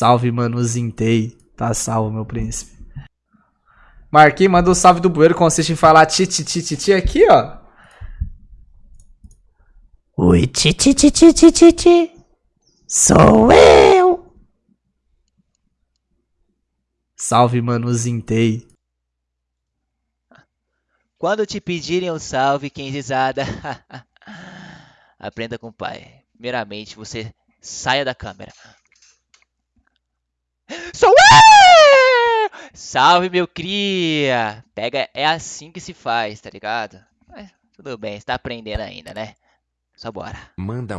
Salve, mano, Zintei. Tá salvo, meu príncipe. Marquinhos manda um salve do bueiro, consiste em falar ti, ti, ti, ti, ti aqui, ó. Oi, ti, ti, ti, ti, ti, ti, ti. Sou eu. Salve, mano, Zintei. Quando te pedirem um salve, quem risada, aprenda com o pai. Primeiramente, você saia da câmera. Sou eu! Salve, meu cria! Pega, é assim que se faz, tá ligado? Mas, tudo bem, você tá aprendendo ainda, né? Só bora. Manda um